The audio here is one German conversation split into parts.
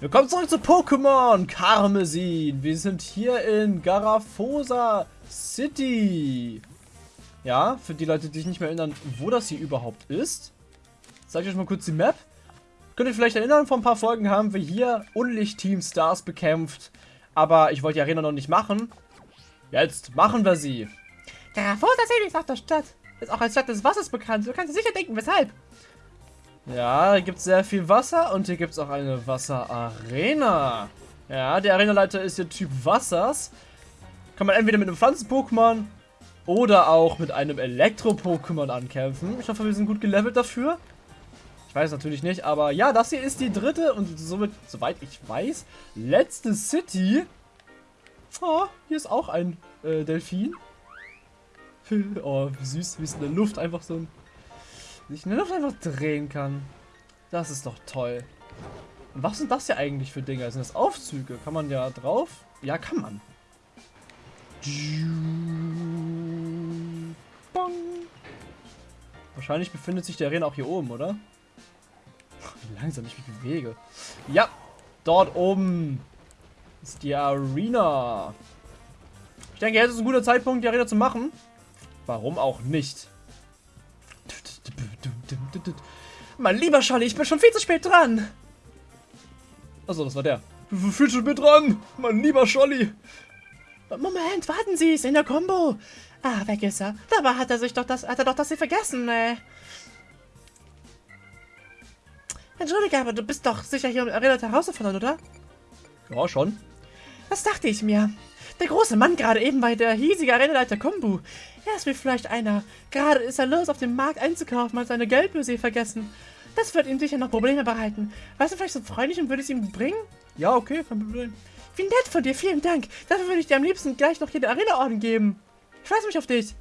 Willkommen zurück zu Pokémon Karmesin. Wir sind hier in Garafosa City. Ja, für die Leute, die sich nicht mehr erinnern, wo das hier überhaupt ist. Zeige ich euch mal kurz die Map. Könnt ihr vielleicht erinnern, vor ein paar Folgen haben wir hier Unlicht-Team Stars bekämpft. Aber ich wollte die Arena noch nicht machen. Jetzt machen wir sie. Garafosa City ist nach der Stadt. Ist auch als Stadt des Wassers bekannt. Du kannst dir sicher denken, weshalb. Ja, hier gibt es sehr viel Wasser und hier gibt es auch eine Wasserarena. Ja, der Arenaleiter ist hier Typ Wassers. Kann man entweder mit einem Pflanzen-Pokémon oder auch mit einem Elektro-Pokémon ankämpfen. Ich hoffe, wir sind gut gelevelt dafür. Ich weiß natürlich nicht, aber ja, das hier ist die dritte und somit, soweit ich weiß, letzte City. Oh, hier ist auch ein äh, Delfin. oh, wie süß, wie es in der Luft einfach so ein sich der Luft einfach drehen kann. Das ist doch toll. Und was sind das hier eigentlich für Dinger? Sind das Aufzüge? Kann man ja drauf? Ja, kann man. Wahrscheinlich befindet sich der Arena auch hier oben, oder? Wie langsam ich mich bewege. Ja, dort oben ist die Arena. Ich denke, jetzt ist ein guter Zeitpunkt, die Arena zu machen. Warum auch nicht? Mein lieber Scholli, ich bin schon viel zu spät dran. Achso, das war der. Viel zu spät dran, mein lieber Scholli. Moment, warten Sie, ist in der Combo. Ah, weg ist er. Dabei hat er sich doch das, hat er doch das hier vergessen, äh. Entschuldige, aber du bist doch sicher hier relativ herausgefordert, oder? Ja, schon. Das dachte ich mir. Der große Mann gerade eben bei der hiesige Arenaleiter Kombu. Er ist wie vielleicht einer. Gerade ist er los, auf dem Markt einzukaufen, hat seine Geldbörse vergessen. Das wird ihm sicher noch Probleme bereiten. Weißt du vielleicht so freundlich und würde es ihm bringen? Ja, okay, kein Problem. Wie nett von dir, vielen Dank. Dafür würde ich dir am liebsten gleich noch hier den Arena-Orden geben. Ich freue mich auf dich.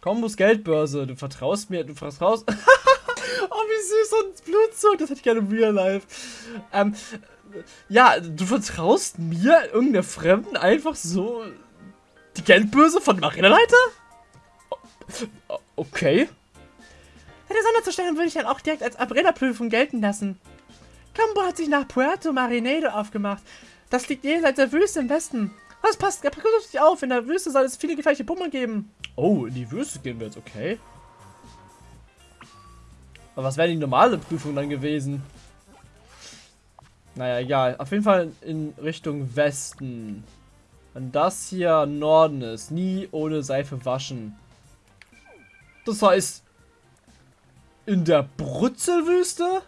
Kombos Geldbörse, du vertraust mir, du vertraust... oh, wie süß und Blutzug, das hätte ich gerne im Real Life. Ähm, ja, du vertraust mir, irgendeiner Fremden, einfach so die Geldbörse von dem Arenaleiter? Okay. Deine Sonderzustellung würde ich dann auch direkt als Arena-Prüfung gelten lassen. Cambo hat sich nach Puerto Marinedo aufgemacht. Das liegt jenseits der Wüste im Westen. Das passt, pass auf dich auf. In der Wüste soll es viele gefährliche Pummel geben. Oh, in die Wüste gehen wir jetzt, okay. Aber was wäre die normale Prüfung dann gewesen? Naja, egal. Auf jeden Fall in Richtung Westen. Wenn das hier Norden ist, nie ohne Seife waschen. Das heißt, in der Brutzelwüste?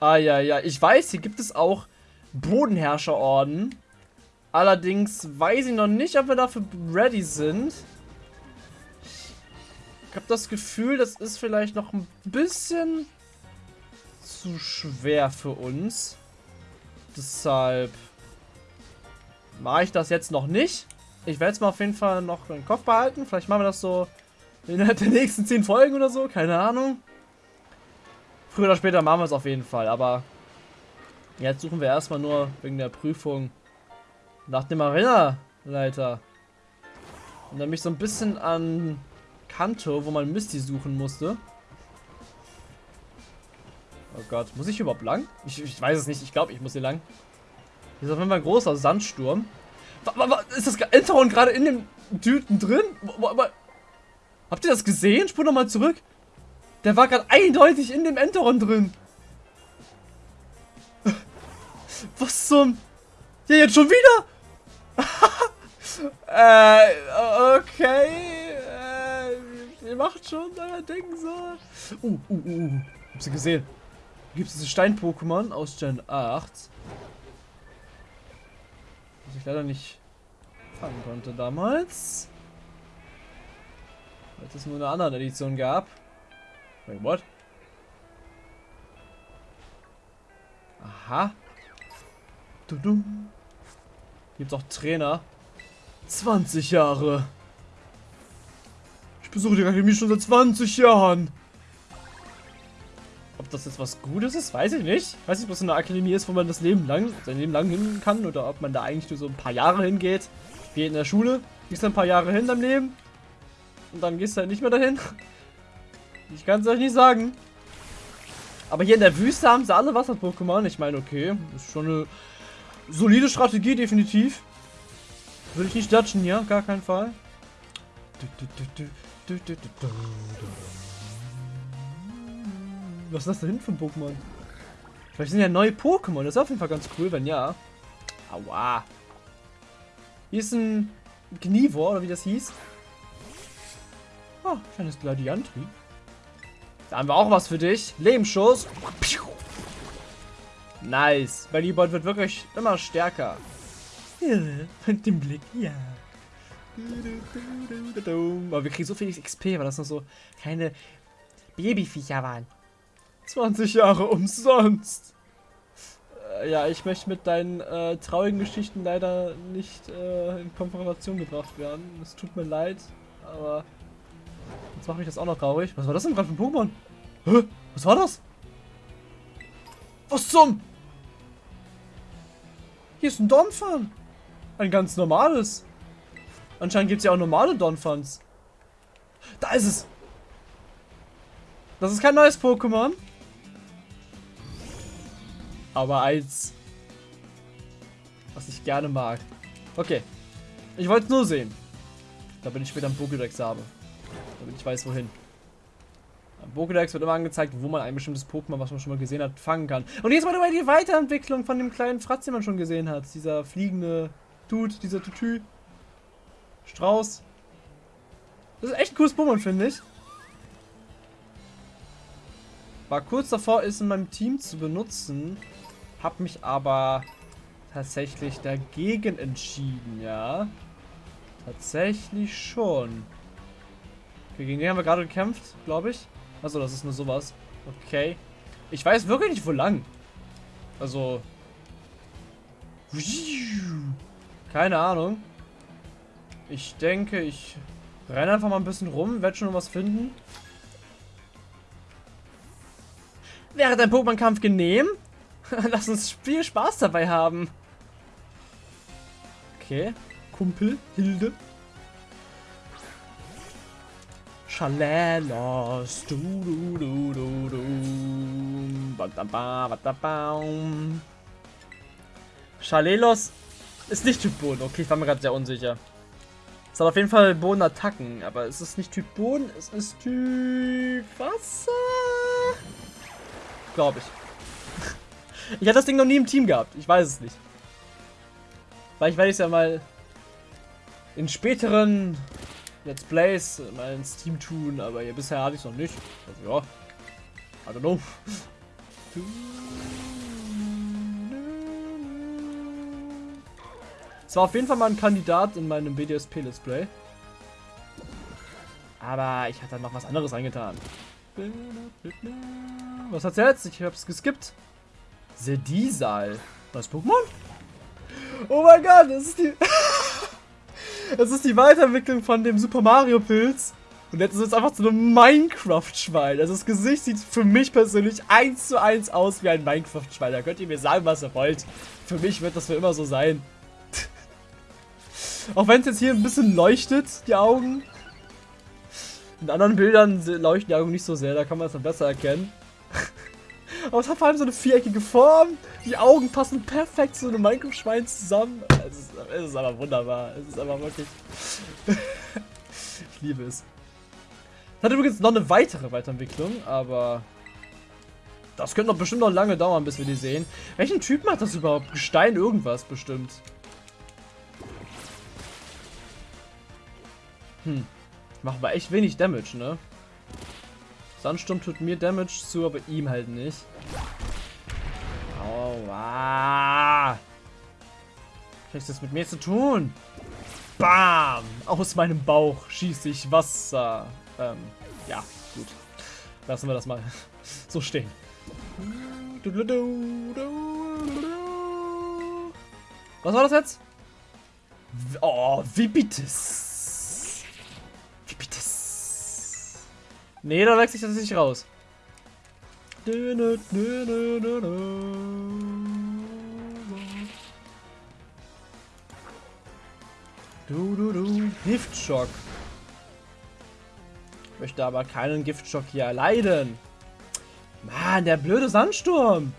Ah ja, ja. Ich weiß, hier gibt es auch Bodenherrscherorden. Allerdings weiß ich noch nicht, ob wir dafür ready sind. Ich habe das Gefühl, das ist vielleicht noch ein bisschen zu schwer für uns. Deshalb mache ich das jetzt noch nicht. Ich werde es mal auf jeden Fall noch im Kopf behalten. Vielleicht machen wir das so innerhalb der nächsten 10 Folgen oder so. Keine Ahnung. Früher oder später machen wir es auf jeden Fall. Aber jetzt suchen wir erstmal nur wegen der Prüfung nach dem Arena-Leiter. Mich so ein bisschen an Kanto, wo man Misty suchen musste. Oh Gott, muss ich überhaupt lang? Ich, ich weiß es nicht, ich glaube, ich muss hier lang. Hier ist auf jeden Fall ein großer Sandsturm. Ist das Enterhorn gerade in dem Düten drin? Habt ihr das gesehen? Spur nochmal zurück. Der war gerade eindeutig in dem Enterhorn drin. Was zum... Ja, jetzt schon wieder? äh, okay. Äh, ihr macht schon euer Ding so. Uh, uh, uh. uh. Hab sie gesehen gibt es diese Stein-Pokémon aus Gen 8. Was ich leider nicht fangen konnte damals. Weil es nur eine andere Edition gab. Wait, what? Aha. Dudum. Gibt auch Trainer. 20 Jahre. Ich besuche die Akademie schon seit 20 Jahren das jetzt was Gutes ist, weiß ich nicht. Ich weiß nicht, ob das eine Akademie ist, wo man das Leben lang, sein Leben lang hin kann oder ob man da eigentlich nur so ein paar Jahre hingeht. Wie in der Schule, gehst ein paar Jahre hin im Leben und dann gehst du halt nicht mehr dahin. Ich kann es euch nicht sagen. Aber hier in der Wüste haben sie alle Wasser-Pokémon. Ich meine, okay, ist schon eine solide Strategie, definitiv. Will ich nicht dutchen hier, gar keinen Fall. Was ist das da hinten für ein Pokémon? Vielleicht sind ja neue Pokémon. Das ist auf jeden Fall ganz cool, wenn ja. Aua. Hier ist ein Gnivor, oder wie das hieß. Ah, kleines Gladiantri. Da haben wir auch was für dich. Lebensschuss. Nice. Bellybot wird wirklich immer stärker. Ja, mit dem Blick, ja. Aber wir kriegen so viel XP, weil das noch so keine Babyviecher waren. 20 Jahre umsonst. Äh, ja, ich möchte mit deinen äh, traurigen Geschichten leider nicht äh, in Konfrontation gebracht werden. Es tut mir leid, aber jetzt macht mich das auch noch traurig. Was war das denn gerade für ein Pokémon? Hä? Was war das? Was zum? Hier ist ein Donphan. Ein ganz normales. Anscheinend gibt es ja auch normale Donphans. Da ist es. Das ist kein neues Pokémon. Aber eins, was ich gerne mag. Okay. Ich wollte es nur sehen. Da bin ich später am Pokédex habe. Damit ich weiß, wohin. Am Pokédex wird immer angezeigt, wo man ein bestimmtes Pokémon, was man schon mal gesehen hat, fangen kann. Und jetzt mal dabei die Weiterentwicklung von dem kleinen Fratz, den man schon gesehen hat. Dieser fliegende Dude, dieser Tutü. Strauß. Das ist echt ein cooles Pokémon, finde ich. War kurz davor, es in meinem Team zu benutzen. Hab mich aber tatsächlich dagegen entschieden, ja. Tatsächlich schon. Okay, gegen den haben wir gerade gekämpft, glaube ich. Achso, das ist nur sowas. Okay. Ich weiß wirklich nicht, wo lang. Also. Keine Ahnung. Ich denke, ich renne einfach mal ein bisschen rum, werde schon was finden. Wäre dein Pokémon-Kampf genehm? Lass uns viel Spaß dabei haben. Okay. Kumpel, Hilde. Schalelos. Du, du, du, du, du. Schalelos ist nicht Typ Boden. Okay, ich war mir gerade sehr unsicher. Es hat auf jeden Fall Bodenattacken, aber es ist nicht Typ Boden, es ist Typ Wasser. Glaube ich. Ich hatte das Ding noch nie im Team gehabt. Ich weiß es nicht. Vielleicht werde ich es ja mal in späteren Let's Plays mal ins Team tun, aber hier bisher hatte ich es noch nicht. Also ja. I don't know. Es war auf jeden Fall mal ein Kandidat in meinem BDSP Let's Play. Aber ich hatte noch was anderes eingetan. Was hat's jetzt? Ich hab's geskippt. Sedisal. Was Pokémon? Oh mein Gott, das ist die. das ist die Weiterentwicklung von dem Super Mario Pilz. Und jetzt ist es einfach so ein Minecraft-Schwein. Also das Gesicht sieht für mich persönlich eins zu eins aus wie ein Minecraft-Schwein. Da könnt ihr mir sagen, was ihr wollt. Für mich wird das für immer so sein. Auch wenn es jetzt hier ein bisschen leuchtet, die Augen. In anderen Bildern leuchten die Augen nicht so sehr, da kann man es dann besser erkennen. Aber es hat vor allem so eine viereckige Form. Die Augen passen perfekt zu einem Minecraft-Schwein zusammen. Es ist, es ist aber wunderbar. Es ist aber wirklich... ich liebe es. Es hat übrigens noch eine weitere Weiterentwicklung, aber... Das könnte doch bestimmt noch lange dauern, bis wir die sehen. Welchen Typ macht das überhaupt? Gestein irgendwas bestimmt. Hm. Macht aber echt wenig Damage, ne? Sandsturm tut mir Damage zu, aber ihm halt nicht. Aua. Was hat das mit mir zu tun? Bam! Aus meinem Bauch schieße ich Wasser. Ähm, ja, gut. Lassen wir das mal so stehen. Was war das jetzt? Oh, wie bitte? Nee, da wechsle ich das nicht raus. Du, du, du. Giftschock. Ich möchte aber keinen Giftschock hier erleiden. Mann, der blöde Sandsturm.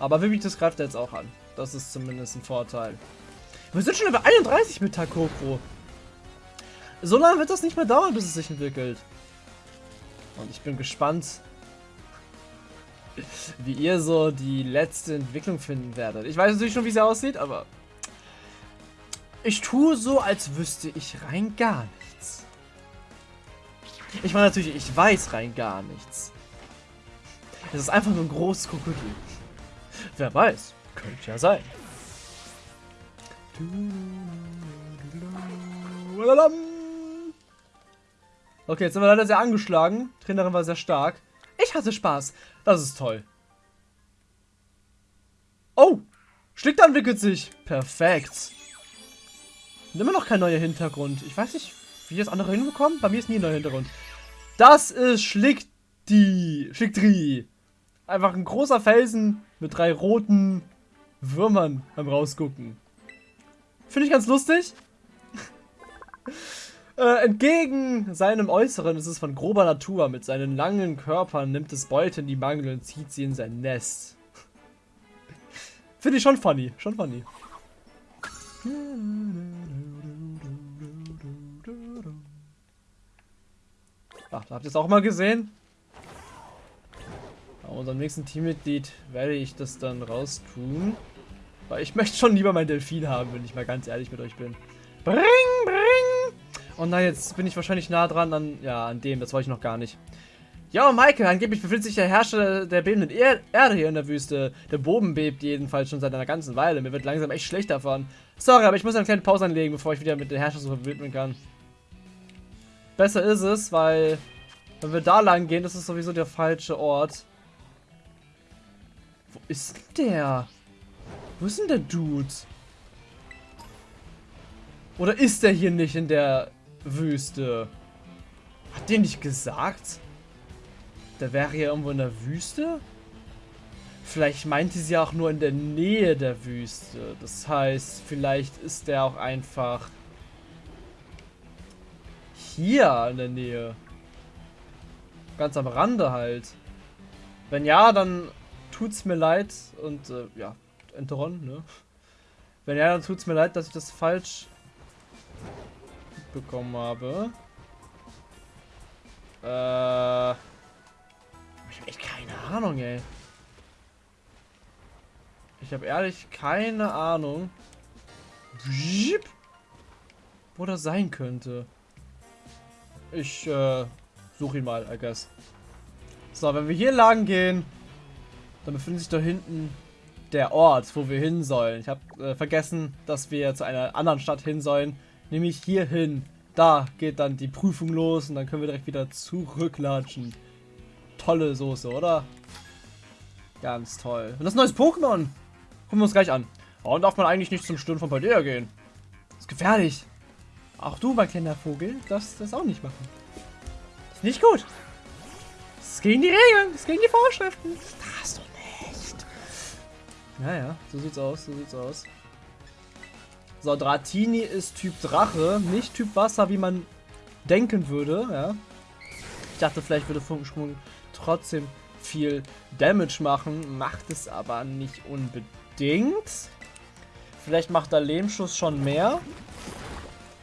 Aber Vivitas greift er jetzt auch an. Das ist zumindest ein Vorteil. Wir sind schon über 31 mit Takoko. So lange wird das nicht mehr dauern, bis es sich entwickelt. Und ich bin gespannt, wie ihr so die letzte Entwicklung finden werdet. Ich weiß natürlich schon, wie sie aussieht, aber ich tue so, als wüsste ich rein gar nichts. Ich meine natürlich, ich weiß rein gar nichts. Es ist einfach nur ein großes Krokodil. Wer weiß, könnte ja sein. Okay, jetzt sind wir leider sehr angeschlagen. Trainerin war sehr stark. Ich hatte Spaß. Das ist toll. Oh! Schlick entwickelt sich. Perfekt. Und immer noch kein neuer Hintergrund. Ich weiß nicht, wie das andere hinbekommen. Bei mir ist nie ein neuer Hintergrund. Das ist Schlickdi. Schlickdri. Einfach ein großer Felsen mit drei roten Würmern beim Rausgucken. Finde ich ganz lustig. äh, entgegen seinem Äußeren ist es von grober Natur. Mit seinen langen Körpern nimmt es Beute in die Mangel und zieht sie in sein Nest. Finde ich schon funny. Schon funny. Ach, habt ihr es auch mal gesehen? Bei unserem nächsten Teammitglied werde ich das dann raus tun. Weil ich möchte schon lieber meinen Delfin haben, wenn ich mal ganz ehrlich mit euch bin. Bring, bring! Und na, jetzt bin ich wahrscheinlich nah dran an, ja, an dem, das wollte ich noch gar nicht. Ja, Michael, angeblich befindet sich der Herrscher der bebenden er Erde hier in der Wüste. Der Boden bebt jedenfalls schon seit einer ganzen Weile. Mir wird langsam echt schlecht davon. Sorry, aber ich muss eine kleine Pause anlegen, bevor ich wieder mit der Herrschersuche widmen kann. Besser ist es, weil wenn wir da lang gehen, das ist sowieso der falsche Ort. Wo ist denn der? Wo ist denn der Dude? Oder ist der hier nicht in der Wüste? Hat der nicht gesagt? Der wäre hier irgendwo in der Wüste? Vielleicht meinte sie auch nur in der Nähe der Wüste. Das heißt, vielleicht ist der auch einfach hier in der Nähe. Ganz am Rande halt. Wenn ja, dann tut's mir leid und äh, ja, Enteron, ne? Wenn ja, dann tut's mir leid, dass ich das falsch bekommen habe. Äh. Ich habe echt keine Ahnung, ey. Ich habe ehrlich keine Ahnung, wo das sein könnte. Ich äh, suche ihn mal, I guess. So, wenn wir hier lang gehen, dann befindet sich da hinten der Ort, wo wir hin sollen. Ich habe äh, vergessen, dass wir zu einer anderen Stadt hin sollen, nämlich hier hin. Da geht dann die Prüfung los und dann können wir direkt wieder zurücklatschen. Tolle Soße, oder? Ganz toll. Und das neues Pokémon. Gucken wir uns gleich an. Warum darf man eigentlich nicht zum Sturm von Paldea gehen? Das ist gefährlich. Auch du, mein kleiner Vogel, darfst das auch nicht machen. Ist nicht gut. Das ist gegen die Regeln. Das ist gegen die Vorschriften. Das darfst du nicht. Naja, so sieht's aus. So sieht's aus. So, Dratini ist Typ Drache, nicht Typ Wasser, wie man denken würde, ja. Ich dachte, vielleicht würde Funkensprung trotzdem viel Damage machen, macht es aber nicht unbedingt. Vielleicht macht der Lehmschuss schon mehr.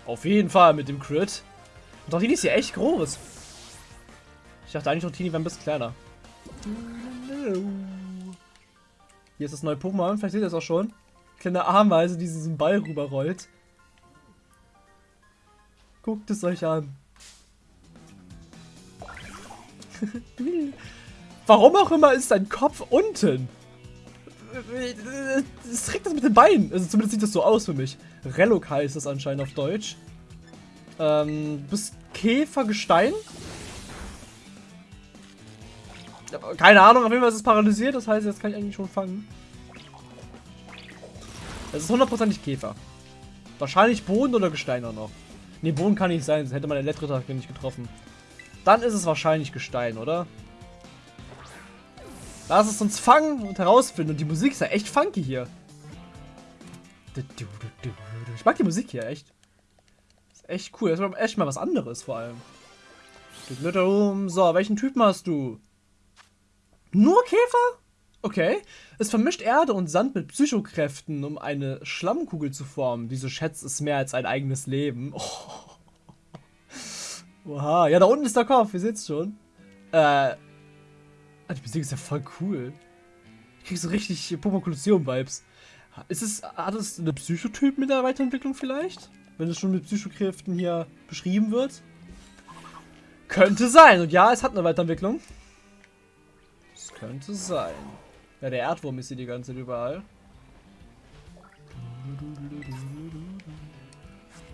Auf jeden Fall mit dem Crit. Dratini ist hier echt groß. Ich dachte eigentlich, Dratini wäre ein bisschen kleiner. Hier ist das neue Pokémon, vielleicht seht ihr es auch schon kleine Ameise, die diesen Ball rüberrollt. Guckt es euch an. Warum auch immer ist dein Kopf unten? Es trägt das mit den Beinen. Also zumindest sieht das so aus für mich. Relok heißt es anscheinend auf Deutsch. Ähm, bist Käfergestein? Keine Ahnung, auf jeden Fall ist es paralysiert. Das heißt, jetzt kann ich eigentlich schon fangen. Es ist hundertprozentig Käfer. Wahrscheinlich Boden oder Gestein auch noch. Ne, Boden kann nicht sein, sonst hätte man den Elektrotag nicht getroffen. Dann ist es wahrscheinlich Gestein, oder? Lass es uns fangen und herausfinden. Und die Musik ist ja echt funky hier. Ich mag die Musik hier, echt. Ist echt cool. Das ist echt mal was anderes vor allem. So, welchen Typen hast du? Nur Käfer? Okay. Es vermischt Erde und Sand mit Psychokräften, um eine Schlammkugel zu formen. Diese schätzt es mehr als ein eigenes Leben. Oh. Oha, ja, da unten ist der Kopf, ihr seht's schon. Äh. Die Musik ist ja voll cool. Ich krieg so richtig Pokémon Kolosseum-Vibes. Ist es, hat es eine Psychotyp mit der Weiterentwicklung vielleicht? Wenn es schon mit Psychokräften hier beschrieben wird? Könnte sein. Und ja, es hat eine Weiterentwicklung. Es könnte sein. Ja, der Erdwurm ist hier die ganze Zeit überall.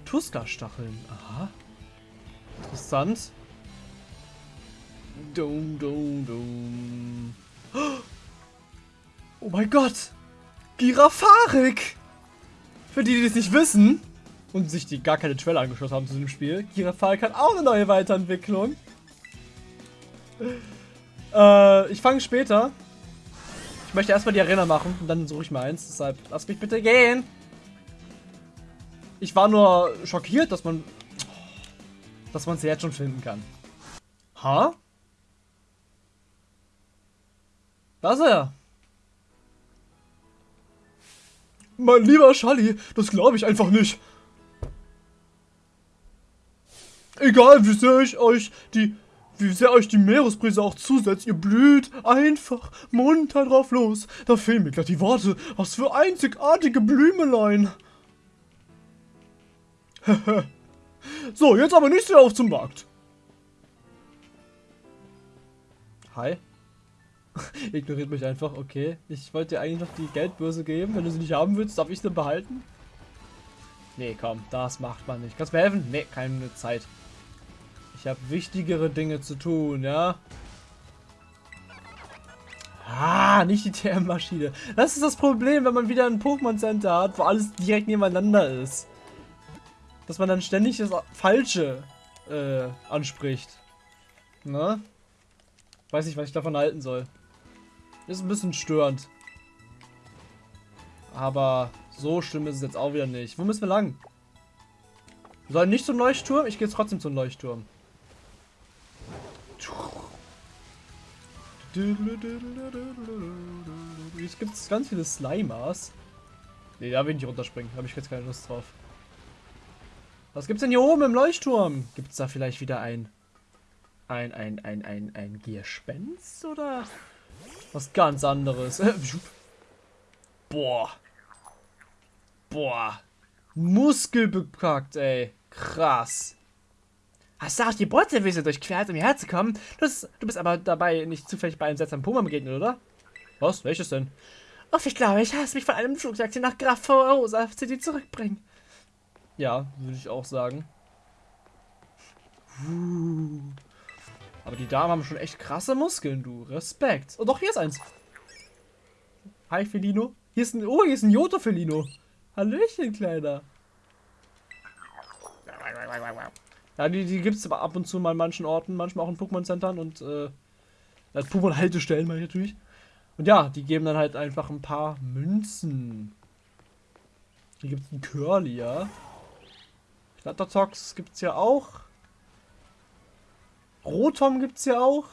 Tuska-Stacheln. Aha. Interessant. Dum, dum, dum. Oh mein Gott! Girafarik! Für die, die es nicht wissen und sich die gar keine Trailer angeschaut haben zu dem Spiel, Girafarik hat auch eine neue Weiterentwicklung. Äh, ich fange später. Ich möchte erstmal die Arena machen und dann suche ich mal eins. Deshalb lass mich bitte gehen. Ich war nur schockiert, dass man dass man sie jetzt schon finden kann. Ha? Da ist er. Mein lieber Schalli, das glaube ich einfach nicht. Egal, wie sehr ich euch die, wie sehr euch die Meeresbrise auch zusetzt, ihr blüht einfach munter drauf los. Da fehlen mir gleich die Worte. Was für einzigartige Blümelein. so, jetzt aber nicht sehr auf zum Markt. Hi. Ignoriert mich einfach, okay. Ich wollte dir eigentlich noch die Geldbörse geben. Wenn du sie nicht haben willst, darf ich sie behalten? Nee, komm, das macht man nicht. Kannst du mir helfen? Nee, keine Zeit. Ich habe wichtigere Dinge zu tun, ja? Ah, nicht die TM-Maschine. Das ist das Problem, wenn man wieder ein Pokémon Center hat, wo alles direkt nebeneinander ist. Dass man dann ständig das Falsche äh, anspricht. Ne? Weiß nicht, was ich davon halten soll. Ist ein bisschen störend. Aber so schlimm ist es jetzt auch wieder nicht. Wo müssen wir lang? Wir sollen nicht zum Leuchtturm? Ich gehe jetzt trotzdem zum Leuchtturm. Jetzt gibt es ganz viele Slimers. Ne, da will ich nicht runterspringen. Habe ich jetzt keine Lust drauf. Was gibt's denn hier oben im Leuchtturm? Gibt's da vielleicht wieder ein... Ein, ein, ein, ein, ein Gespenst oder was ganz anderes? Boah. Boah. Muskelbepackt, ey. Krass. Hast du auch die Bordservice durchquert, um hierher zu kommen? Du bist, du bist aber dabei nicht zufällig bei einem seltsamen Puma begegnet, oder? Was? Welches denn? Uff, ich glaube, ich hasse mich von einem Flugtaxi nach Graf Rosa City zurückbringen. Ja, würde ich auch sagen. Aber die Damen haben schon echt krasse Muskeln, du. Respekt. Oh, doch, hier ist eins. Hi, Felino. Hier ist ein... Oh, hier ist ein Joto-Felino. Hallöchen, Kleiner. Ja, die, die gibt es ab und zu mal in manchen Orten, manchmal auch in Pokémon-Centern und äh, als Pokémon-Haltestellen meine ich natürlich. Und ja, die geben dann halt einfach ein paar Münzen. Hier gibt es einen Curly, ja. Flattertox gibt es ja auch. Rotom gibt es ja auch.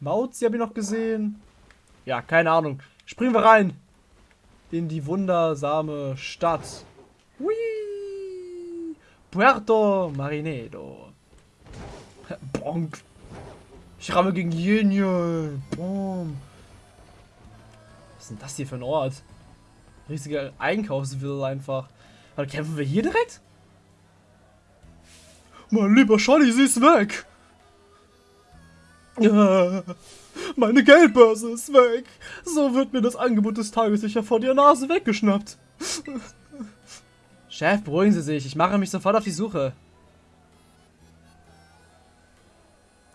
Mauzi habe ich noch gesehen. Ja, keine Ahnung. Springen wir rein. In die wundersame Stadt. Puerto Marinedo. Bonk. Ich ramme gegen Jenje. Boom. Was ist denn das hier für ein Ort? Riesiger Einkaufsville einfach. Aber kämpfen wir hier direkt? Mein lieber Scholli, sie ist weg. Meine Geldbörse ist weg. So wird mir das Angebot des Tages sicher vor der Nase weggeschnappt. Chef, beruhigen Sie sich. Ich mache mich sofort auf die Suche.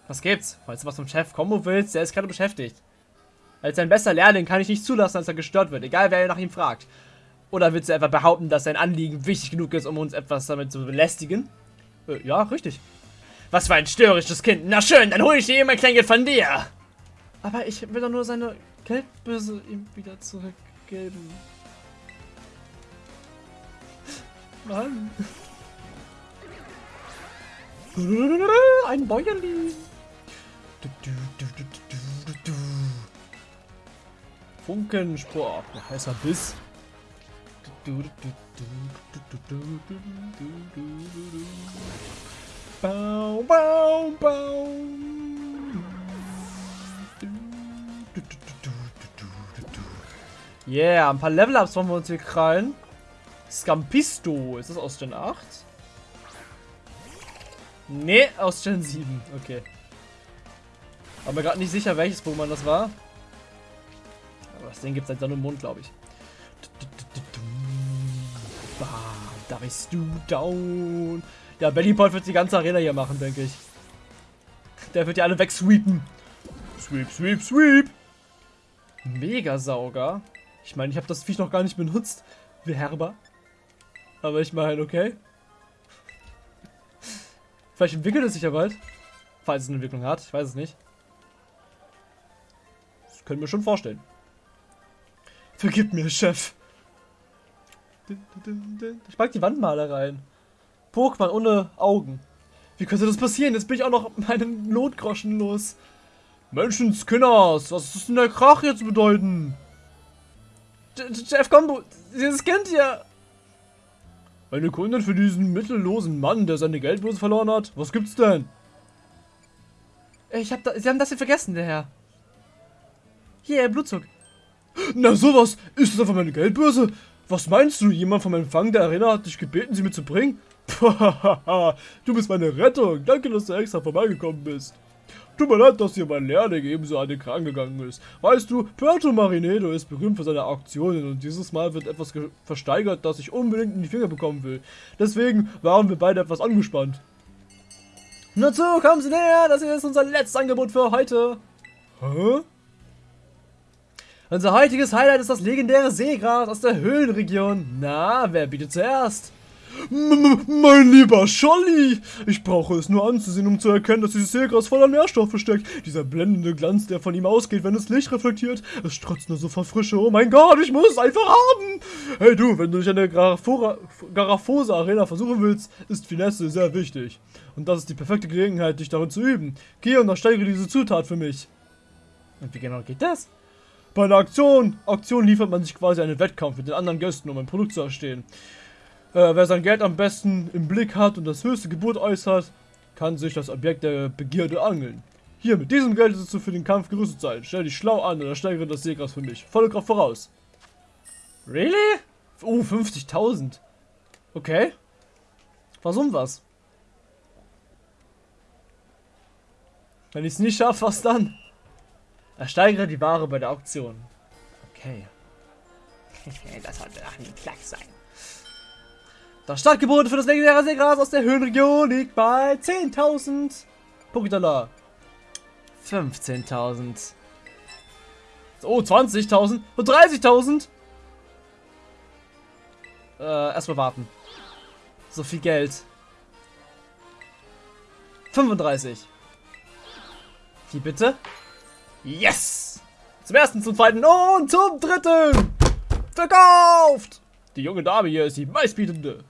Was gibt's? Falls du was vom Chef Kombo willst, der ist gerade beschäftigt. Als sein bester Lehrling kann ich nicht zulassen, dass er gestört wird, egal wer nach ihm fragt. Oder willst du etwa behaupten, dass sein Anliegen wichtig genug ist, um uns etwas damit zu belästigen? Äh, ja, richtig. Was für ein störrisches Kind. Na schön, dann hole ich dir eben ein Kleingeld von dir. Aber ich will doch nur seine Geldbörse ihm wieder zurückgeben. Mann. Ein Bäuerli. Du, du, du, Funkenspor. Oh, heißer Biss. Bau, bau, bau. Yeah, ein paar Level-Ups wollen wir uns hier krallen. Scampisto, ist das aus Gen 8? Nee, aus Gen 7, okay. War mir gerade nicht sicher, welches Pokémon das war. Aber das Ding gibt es halt dann im Mund, glaube ich. Da bist du down. Ja, Bellypod wird die ganze Arena hier machen, denke ich. Der wird ja alle wegsweepen. Sweep, sweep, sweep. Megasauger. Ich meine, ich habe das Viech noch gar nicht benutzt. Wie herber. Aber ich meine, okay. Vielleicht entwickelt es sich ja bald. Falls es eine Entwicklung hat. Ich weiß es nicht. Das können wir schon vorstellen. Vergib mir, Chef. Ich mag die Wandmalereien. Pokémon ohne Augen. Wie könnte das passieren? Jetzt bin ich auch noch meinen Notgroschen los. Menschenskinners, was ist denn der Krach jetzt bedeuten? Chef Combo, dieses Kind hier. Eine Kundin für diesen mittellosen Mann, der seine Geldbörse verloren hat. Was gibt's denn? Ich hab da, Sie haben das hier vergessen, der Herr. Hier, Blutzug. Na sowas, ist das einfach meine Geldbörse? Was meinst du? Jemand vom Empfang der Arena hat dich gebeten, sie mitzubringen? du bist meine Rettung. Danke, dass du extra vorbeigekommen bist. Tut mir leid, dass hier mein Lehrling ebenso an den Kran gegangen ist. Weißt du, Puerto Marinedo ist berühmt für seine Auktionen und dieses Mal wird etwas versteigert, das ich unbedingt in die Finger bekommen will. Deswegen waren wir beide etwas angespannt. Nur zu, kommen Sie näher, das hier ist unser letztes Angebot für heute. Hä? Unser heutiges Highlight ist das legendäre Seegras aus der Höhlenregion. Na, wer bietet zuerst? M mein lieber Scholli, ich brauche es nur anzusehen, um zu erkennen, dass dieses Seegras voller Nährstoffe steckt. Dieser blendende Glanz, der von ihm ausgeht, wenn es Licht reflektiert. Es strotzt nur so vor Frische. Oh mein Gott, ich muss es einfach haben. Hey du, wenn du dich an der Garafose Arena versuchen willst, ist Finesse sehr wichtig. Und das ist die perfekte Gelegenheit, dich darin zu üben. Geh und ersteigere diese Zutat für mich. Und wie genau geht das? Bei einer Aktion, Aktion liefert man sich quasi einen Wettkampf mit den anderen Gästen, um ein Produkt zu erstehen. Äh, wer sein Geld am besten im Blick hat und das höchste Gebot äußert, kann sich das Objekt der Begierde angeln. Hier, mit diesem Geld ist du für den Kampf gerüstet sein. Stell dich schlau an oder steigere das Seegras für mich. Volle Kraft voraus. Really? Oh, 50.000. Okay. Warum was? Wenn ich es nicht schaffe, was dann? Ersteigere die Ware bei der Auktion. Okay. das sollte doch ein Klack sein. Das Startgebot für das legendäre Seegras aus der Höhenregion liegt bei 10.000 Pokédollar. 15.000. Oh, 20.000 und 30.000. Äh, erstmal warten. So viel Geld. 35. Wie bitte? Yes! Zum ersten, zum zweiten und zum dritten! Verkauft! Die junge Dame hier ist die meistbietende.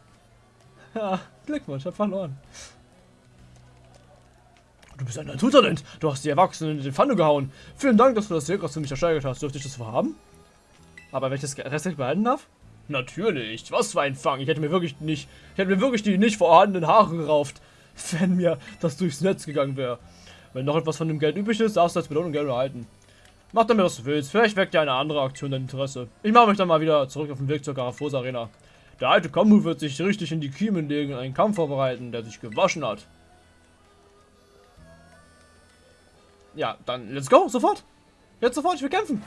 Ja, Glückwunsch, hab verloren. Du bist ein Naturtalent. Du hast die Erwachsenen in den Pfanne gehauen. Vielen Dank, dass du das Seegras für mich ersteigert hast. Dürfte ich das haben? Aber wenn ich das restlich behalten darf? Natürlich. Was für ein Fang. Ich hätte mir wirklich nicht, ich hätte mir wirklich die nicht vorhandenen Haare gerauft, wenn mir das durchs Netz gegangen wäre. Wenn noch etwas von dem Geld übrig ist, darfst du als Belohnung Geld erhalten. Mach damit, was du willst. Vielleicht weckt dir eine andere Aktion dein Interesse. Ich mache mich dann mal wieder zurück auf den Weg zur Garafosa Arena. Der alte Kombu wird sich richtig in die Kiemen legen und einen Kampf vorbereiten, der sich gewaschen hat. Ja, dann let's go, sofort. Jetzt sofort, ich will kämpfen.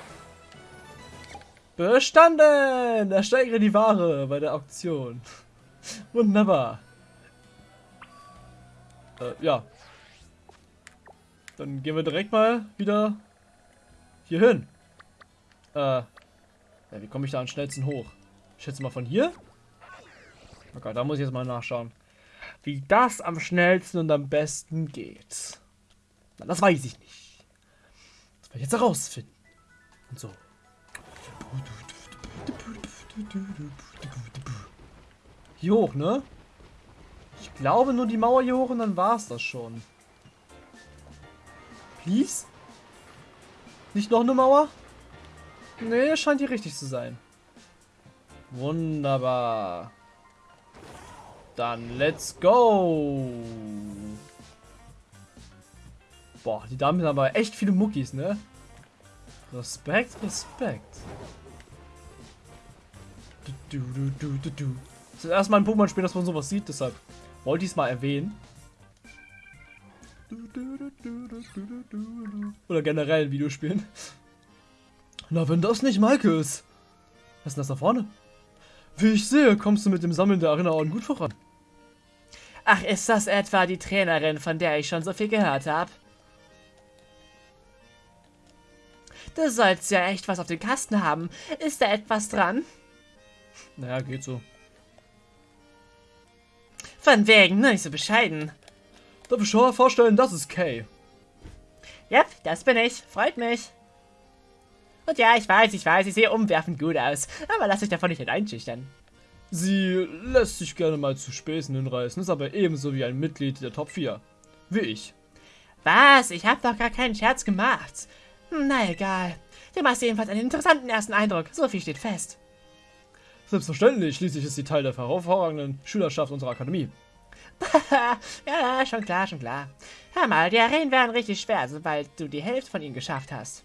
Bestanden! Ersteigere die Ware bei der Auktion. Wunderbar. Äh, ja. Dann gehen wir direkt mal wieder hier hin. Äh, ja, wie komme ich da am schnellsten hoch? Ich schätze mal von hier. Okay, da muss ich jetzt mal nachschauen. Wie das am schnellsten und am besten geht. Na, das weiß ich nicht. Das werde ich jetzt herausfinden. Und so. Hier hoch, ne? Ich glaube nur die Mauer hier hoch und dann war es das schon. Please? Nicht noch eine Mauer? Nee, scheint hier richtig zu sein. Wunderbar. Dann let's go. Boah, die Damen haben aber echt viele Muckis, ne? Respekt, Respekt. Du, du, du, du, du. Das ist erstmal ein Pokémon-Spiel, dass man sowas sieht, deshalb wollte ich es mal erwähnen. Oder generell in Videospielen. Na, wenn das nicht Maike ist. Was ist denn das da vorne? Wie ich sehe, kommst du mit dem Sammeln der Erinnerungen gut voran. Ach, ist das etwa die Trainerin, von der ich schon so viel gehört habe? Du sollst ja echt was auf dem Kasten haben. Ist da etwas dran? Naja, geht so. Von wegen, ne, nicht so bescheiden. Darf ich schon mal vorstellen, das ist Kay. Yep, das bin ich. Freut mich. Und ja, ich weiß, ich weiß, ich sehe umwerfend gut aus. Aber lass dich davon nicht einschüchtern. Sie lässt sich gerne mal zu Späßen hinreißen, ist aber ebenso wie ein Mitglied der Top 4. Wie ich. Was? Ich habe doch gar keinen Scherz gemacht. Hm, na egal. Du machst jedenfalls einen interessanten ersten Eindruck. So viel steht fest. Selbstverständlich, schließlich ist sie Teil der hervorragenden Schülerschaft unserer Akademie. ja, schon klar, schon klar. Hör mal, die Arenen werden richtig schwer, sobald du die Hälfte von ihnen geschafft hast.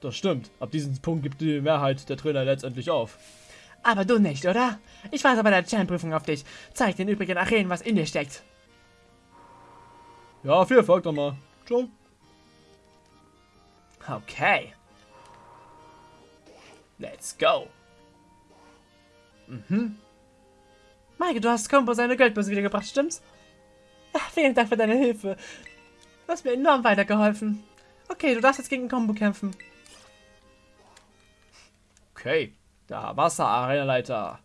Das stimmt. Ab diesem Punkt gibt die Mehrheit der Trainer letztendlich auf. Aber du nicht, oder? Ich warte bei der Champ-Prüfung auf dich. Zeig den übrigen Arenen, was in dir steckt. Ja, viel Erfolg nochmal. Ciao. Okay. Let's go. Mhm. Maike, du hast Kombo seine Geldbörse wiedergebracht, stimmt's? Ach, vielen Dank für deine Hilfe. Du hast mir enorm weitergeholfen. Okay, du darfst jetzt gegen Combo kämpfen. Okay, der Wasser-Arena-Leiter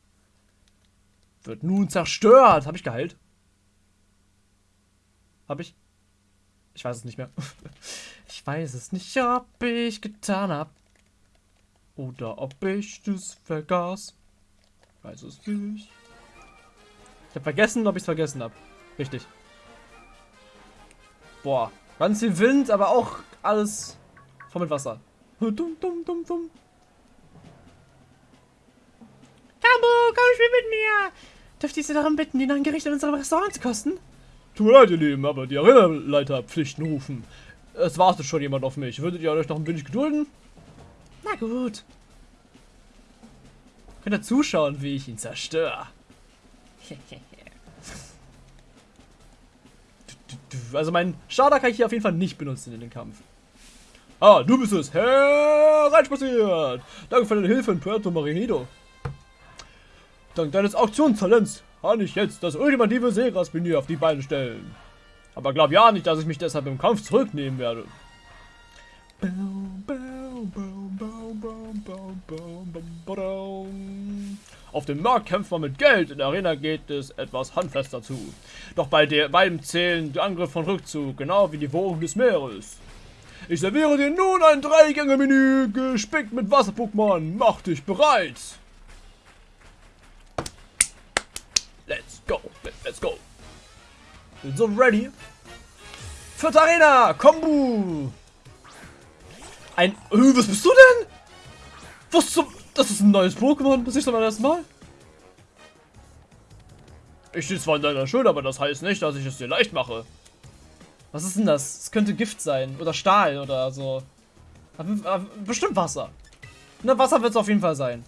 wird nun zerstört. Habe ich geheilt? Habe ich? Ich weiß es nicht mehr. Ich weiß es nicht, ob ich getan habe. Oder ob ich das vergaß. Ich weiß es nicht. Ich habe vergessen, ob ich es vergessen habe. Richtig. Boah, ganz viel Wind, aber auch alles voll mit Wasser. Dumm, dumm, dumm, dumm. Kambo, komm spiel mit mir! Dürfte ich Sie darum bitten, die neuen Gerichte in unserem Restaurant zu kosten? Tut mir leid, ihr Lieben, aber die Arena-Leiter hat Pflichten rufen. Es wartet schon jemand auf mich. Würdet ihr euch noch ein wenig gedulden? Na gut. Könnt ihr zuschauen, wie ich ihn zerstöre. Also mein Starter kann ich hier auf jeden Fall nicht benutzen in den Kampf. Ah, du bist es. Hereinspaziert. Danke für deine Hilfe in Puerto Marinido. Dank deines Auktionstalents kann ich jetzt das ultimative Seegras-Menü auf die Beine stellen. Aber glaub ja nicht, dass ich mich deshalb im Kampf zurücknehmen werde. Auf dem Markt kämpft man mit Geld, in der Arena geht es etwas handfester zu. Doch bei der, beiden zählen die Angriff von Rückzug, genau wie die Wogen des Meeres. Ich serviere dir nun ein Dreigänge-Menü, gespickt mit Wasser-Pokémon. Mach dich bereit! Let's go, let's go. Bin so ready. Vierte Arena, Kombu. Ein, äh, was bist du denn? Was zum, das ist ein neues Pokémon, das ist zum ersten Mal. Ich stehe zwar in deiner Schuld, aber das heißt nicht, dass ich es dir leicht mache. Was ist denn das? Es könnte Gift sein. Oder Stahl oder so. Bestimmt Wasser. Ne, Wasser wird es auf jeden Fall sein.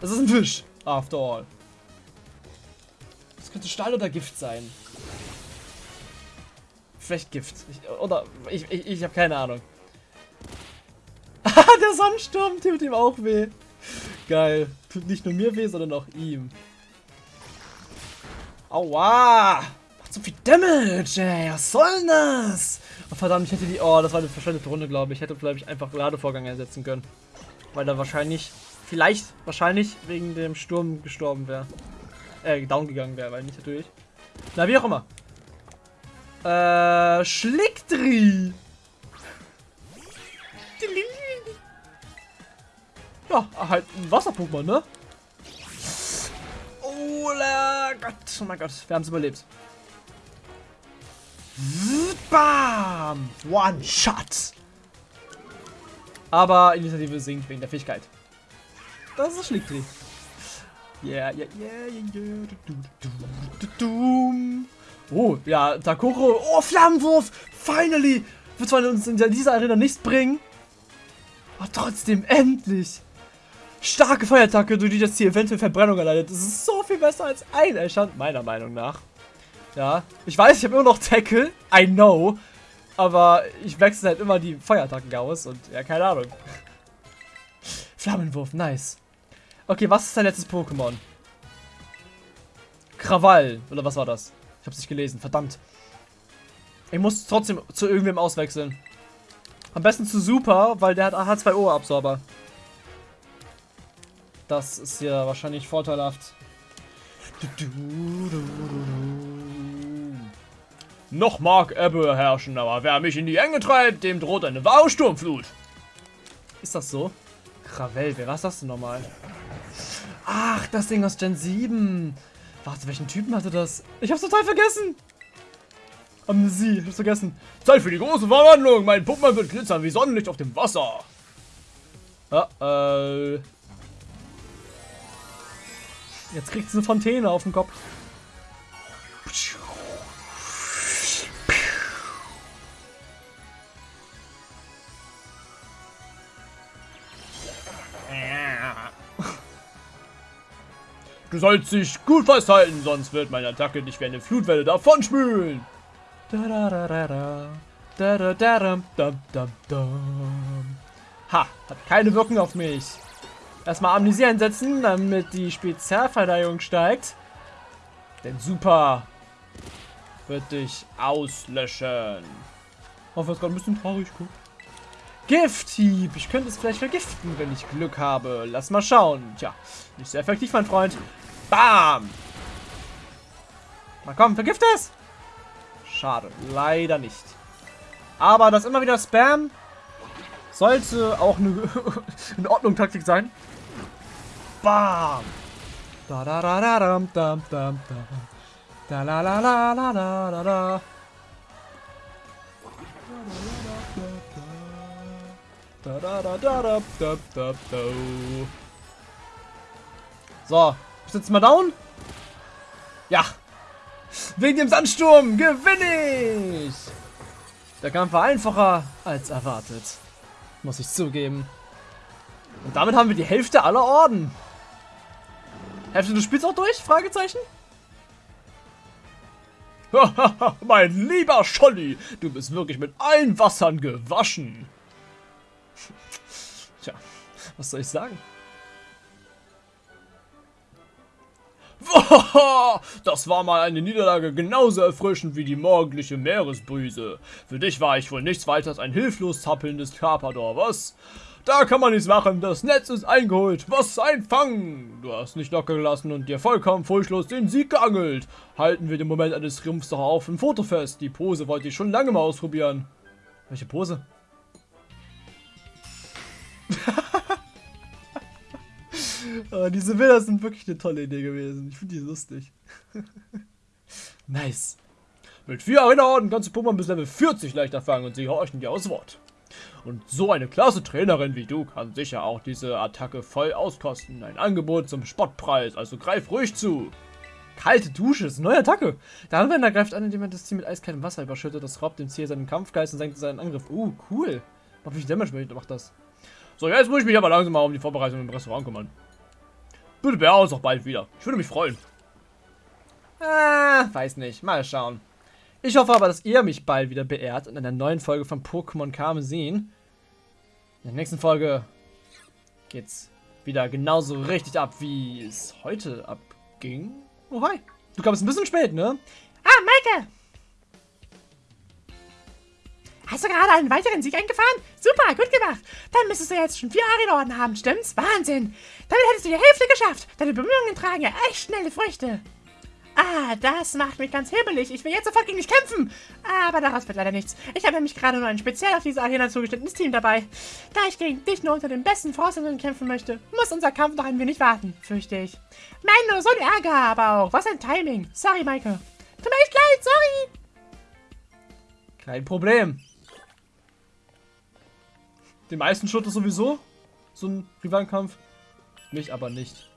Das ist ein Fisch, after all. Könnte Stahl oder Gift sein. Vielleicht Gift. Ich, oder ich, ich, ich habe keine Ahnung. der Sandsturm tut ihm auch weh. Geil. Tut nicht nur mir weh, sondern auch ihm. Aua! Macht so viel Damage, ey. Was soll denn das? Oh, verdammt, ich hätte die... Oh, das war eine verschwendete Runde, glaube ich. Ich hätte vielleicht einfach Ladevorgang ersetzen können. Weil er wahrscheinlich... Vielleicht, wahrscheinlich wegen dem Sturm gestorben wäre äh, down gegangen wäre, weil nicht natürlich. Na, wie auch immer. Äh, Schlickdri. Ja, halt ein Wasser-Pokémon, ne? Oh Gott, oh mein Gott, wir haben es überlebt. Bam! One Shot! Aber Initiative sinkt wegen der Fähigkeit. Das ist schlichtlich. Yeah, yeah, yeah, yeah. Du, du, du, du. Oh, ja, Takuro. Oh, Flammenwurf. Finally. Wird zwar uns in dieser Arena nichts bringen. Aber trotzdem, endlich. Starke Feuerattacke, durch die das Ziel eventuell Verbrennung erleidet. Das ist so viel besser als ein Eichern, meiner Meinung nach. Ja, ich weiß, ich habe immer noch Tackle. I know. Aber ich wechsle halt immer die Feuerattacken aus und ja, keine Ahnung. Flammenwurf, nice. Okay, was ist dein letztes Pokémon? Krawall, oder was war das? Ich hab's nicht gelesen, verdammt. Ich muss trotzdem zu irgendwem auswechseln. Am besten zu Super, weil der hat H2O-Absorber. Das ist ja wahrscheinlich vorteilhaft. Noch mag Ebbe herrschen, aber wer mich in die Enge treibt, dem droht eine wahre Sturmflut. Ist das so? Krawell, wer war das denn nochmal? Ach, das Ding aus Gen 7. Warte, welchen Typen hatte das? Ich hab's total vergessen. Amnesie, ich hab's vergessen. Zeit für die große Verwandlung. Mein Puppmann wird glitzern wie Sonnenlicht auf dem Wasser. Uh -oh. Jetzt kriegt sie eine Fontäne auf den Kopf. Du sollst dich gut festhalten, sonst wird meine Attacke dich wie eine Flutwelle davonspülen. Ha, hat keine Wirkung auf mich. Erstmal Amnesie einsetzen, damit die Spezialverteidigung steigt. Denn Super wird dich auslöschen. Auch was gerade ein bisschen traurig guckt. Gifthieb. Ich könnte es vielleicht vergiften, wenn ich Glück habe. Lass mal schauen. Tja, nicht sehr effektiv, mein Freund. Bam! Na komm, vergift es! Schade, leider nicht. Aber das immer wieder Spam sollte auch eine in Ordnung Taktik sein. Bam! Da da da da dam dam dam da. Da la la la la la la la. Da da da da da da da da. So, bist jetzt mal down? Ja. Wegen dem Sandsturm gewinne ich. Der Kampf war einfacher als erwartet. Muss ich zugeben. Und damit haben wir die Hälfte aller Orden. Hälfte des Spiels auch durch? Fragezeichen? mein lieber Scholli, du bist wirklich mit allen Wassern gewaschen. Tja, was soll ich sagen? Das war mal eine Niederlage genauso erfrischend wie die morgendliche Meeresbrise. Für dich war ich wohl nichts weiter als ein hilflos zappelndes Carpador, was? Da kann man nichts machen, das Netz ist eingeholt. Was ein Fang! Du hast nicht locker gelassen und dir vollkommen furchtlos den Sieg geangelt. Halten wir den Moment eines Triumphs doch auf im Foto fest. Die Pose wollte ich schon lange mal ausprobieren. Welche Pose? Oh, diese Bilder sind wirklich eine tolle Idee gewesen. Ich finde die lustig. nice. Mit vier Erinnerungen kannst du Pokémon bis Level 40 leichter fangen und sie horchen dir aus Wort. Und so eine klasse Trainerin wie du kann sicher auch diese Attacke voll auskosten. Ein Angebot zum Spottpreis, also greif ruhig zu. Kalte Dusche, ist eine neue Attacke. Der Anwender greift an, indem er das Ziel mit eiskaltem Wasser überschüttet. Das raubt dem Ziel seinen Kampfgeist und senkt seinen Angriff. Uh, cool. Wie viel Damage macht das? So, jetzt muss ich mich aber langsam mal um die Vorbereitung im Restaurant kümmern. Bitte beehr uns auch bald wieder. Ich würde mich freuen. Ah, weiß nicht. Mal schauen. Ich hoffe aber, dass ihr mich bald wieder beehrt und in einer neuen Folge von Pokémon Karmesin. In der nächsten Folge geht's wieder genauso richtig ab, wie es heute abging. Oh, hi. Du kamst ein bisschen spät, ne? Ah, Maike! Hast du gerade einen weiteren Sieg eingefahren? Super, gut gemacht. Dann müsstest du jetzt schon vier Arena-Orden haben, stimmt's? Wahnsinn. Damit hättest du die Hälfte geschafft. Deine Bemühungen tragen ja echt schnelle Früchte. Ah, das macht mich ganz hibbelig. Ich will jetzt sofort gegen dich kämpfen. Aber daraus wird leider nichts. Ich habe nämlich gerade nur ein speziell auf diese Arena zugeschnittenes Team dabei. Da ich gegen dich nur unter den besten Voraussetzungen kämpfen möchte, muss unser Kampf noch ein wenig warten, fürchte ich. Nein, nur so ein Ärger, aber auch. Was ein Timing. Sorry, Maike. Tut mir echt leid, sorry. Kein Problem. Den meisten das sowieso. So ein Rivalenkampf. Mich aber nicht.